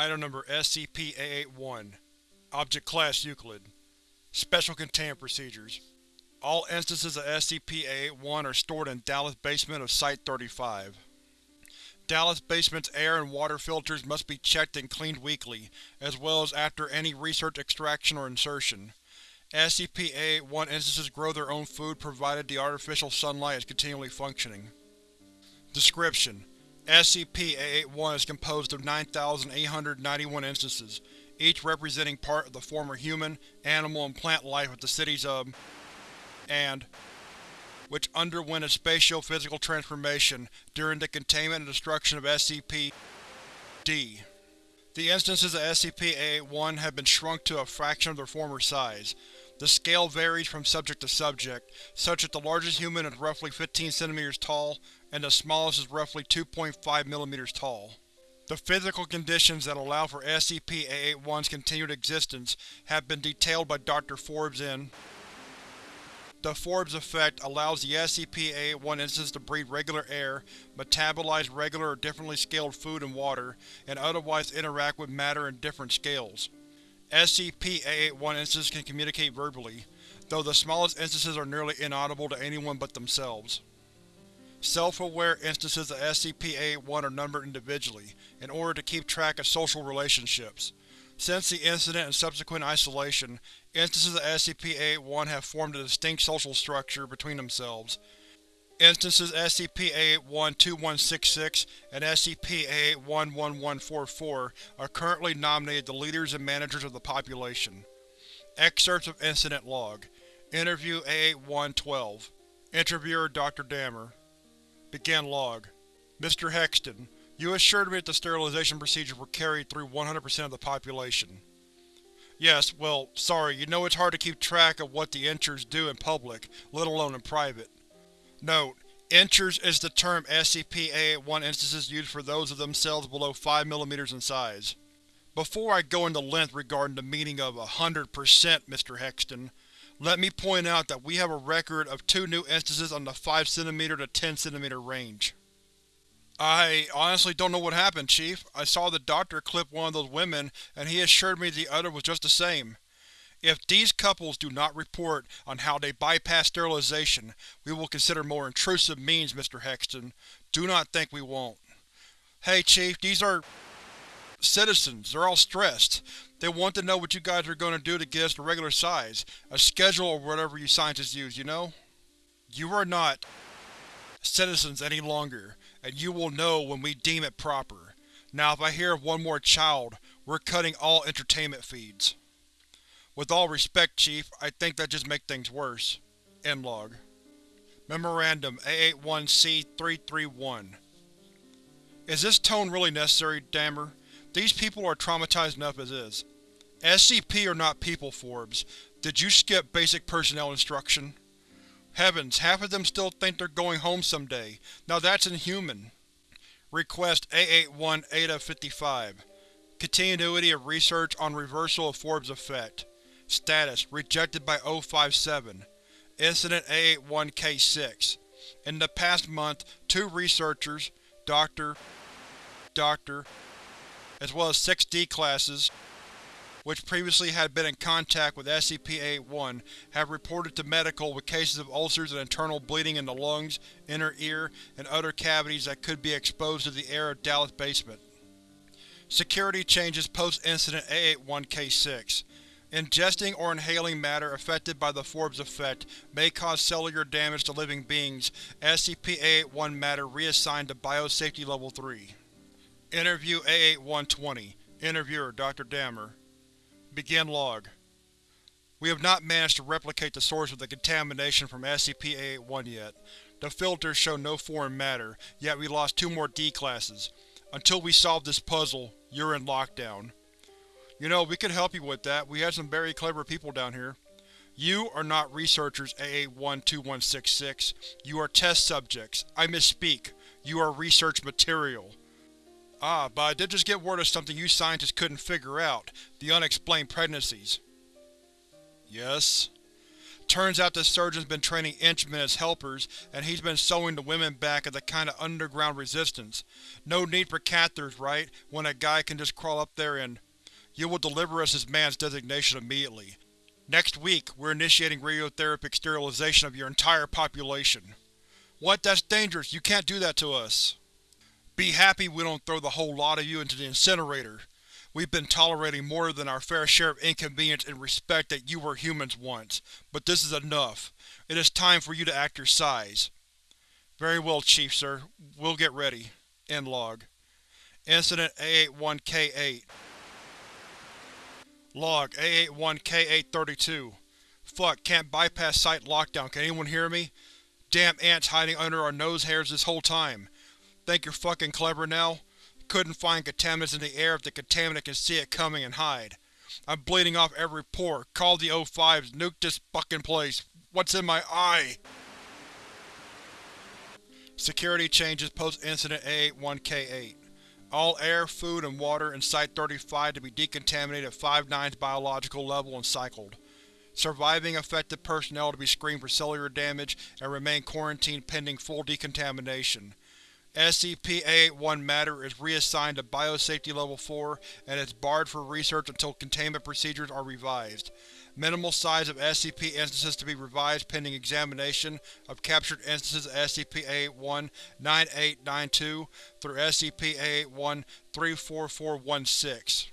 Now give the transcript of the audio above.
Item Number SCP-A81 Object Class Euclid Special Containment Procedures All instances of SCP-A81 are stored in Dallas Basement of Site-35. Dallas Basement's air and water filters must be checked and cleaned weekly, as well as after any research extraction or insertion. SCP-A81 instances grow their own food provided the artificial sunlight is continually functioning. Description: SCP-A81 is composed of 9,891 instances, each representing part of the former human, animal, and plant life of the cities of and which underwent a spatio-physical transformation during the containment and destruction of SCP-D. The instances of SCP-A81 have been shrunk to a fraction of their former size. The scale varies from subject to subject, such that the largest human is roughly 15 cm tall, and the smallest is roughly 2.5 mm tall. The physical conditions that allow for SCP-A81's continued existence have been detailed by Dr. Forbes in The Forbes Effect allows the SCP-A81 instance to breathe regular air, metabolize regular or differently scaled food and water, and otherwise interact with matter in different scales. SCP-A81 instances can communicate verbally, though the smallest instances are nearly inaudible to anyone but themselves. Self-aware instances of SCP-A81 are numbered individually, in order to keep track of social relationships. Since the incident and subsequent isolation, instances of SCP-A81 have formed a distinct social structure between themselves. Instances SCP-A81-2166 and SCP-A81-1144 are currently nominated the leaders and managers of the population. Excerpts of Incident Log Interview A81-12 Interviewer Dr. Dammer Begin Log Mr. Hexton, you assured me that the sterilization procedures were carried through 100% of the population. Yes, well, sorry, you know it's hard to keep track of what the Inchers do in public, let alone in private. Note: Inchers is the term SCP-A81 instances use for those of themselves below 5 mm in size. Before I go into length regarding the meaning of hundred percent, Mr. Hexton, let me point out that we have a record of two new instances on the 5 cm to 10 cm range. I honestly don't know what happened, Chief. I saw the doctor clip one of those women, and he assured me the other was just the same. If these couples do not report on how they bypass sterilization, we will consider more intrusive means, Mr. Hexton. Do not think we won't. Hey Chief, these are… citizens. They're all stressed. They want to know what you guys are going to do to get us to regular size. A schedule or whatever you scientists use, you know? You are not citizens any longer, and you will know when we deem it proper. Now if I hear of one more child, we're cutting all entertainment feeds. With all respect, Chief, I think that just makes things worse. End log. Memorandum A81-C-331 Is this tone really necessary, Dammer? These people are traumatized enough as is. SCP are not people, Forbes. Did you skip basic personnel instruction? Heavens, half of them still think they're going home someday. Now that's inhuman. Request A81-Eta-55 Continuity of research on reversal of Forbes effect. Status: Rejected by O57 Incident A81-K6 In the past month, two researchers, Dr. Dr. as well as six D-classes, which previously had been in contact with SCP-A81, have reported to medical with cases of ulcers and internal bleeding in the lungs, inner ear, and other cavities that could be exposed to the air of Dallas Basement. Security changes post-incident A81-K6 Ingesting or inhaling matter affected by the Forbes effect may cause cellular damage to living beings. SCP-A81 matter reassigned to Biosafety Level 3. Interview A8120 Interviewer Dr. Dammer Begin log. We have not managed to replicate the source of the contamination from SCP-A81 yet. The filters show no foreign matter, yet we lost two more D-classes. Until we solve this puzzle, you're in lockdown. You know, we could help you with that. We have some very clever people down here. You are not researchers, AA-12166. You are test subjects. I misspeak. You are research material. Ah, but I did just get word of something you scientists couldn't figure out. The unexplained pregnancies. Yes? Turns out the surgeon's been training Inchmen as helpers, and he's been sewing the women back as a kind of underground resistance. No need for catheters, right, when a guy can just crawl up there and… You will deliver us his man's designation immediately. Next week, we're initiating radiotherapeutic sterilization of your entire population. What? That's dangerous. You can't do that to us. Be happy we don't throw the whole lot of you into the incinerator. We've been tolerating more than our fair share of inconvenience in respect that you were humans once, but this is enough. It is time for you to act your size. Very well, Chief, sir. We'll get ready. End log. Incident A81K8 Log A81K832 Fuck, can't bypass site lockdown, can anyone hear me? Damn ants hiding under our nose hairs this whole time. Think you're fucking clever now? Couldn't find contaminants in the air if the contaminant can see it coming and hide. I'm bleeding off every pore. Call the O5s, nuke this fucking place. What's in my eye? Security changes post-incident A81K8. All air, food, and water in Site-35 to be decontaminated at 5-9's biological level and cycled. Surviving affected personnel to be screened for cellular damage and remain quarantined pending full decontamination. SCP-A81 matter is reassigned to Biosafety Level 4 and is barred for research until containment procedures are revised. Minimal size of SCP instances to be revised pending examination of captured instances of SCP-A81-9892 through SCP-A81-34416.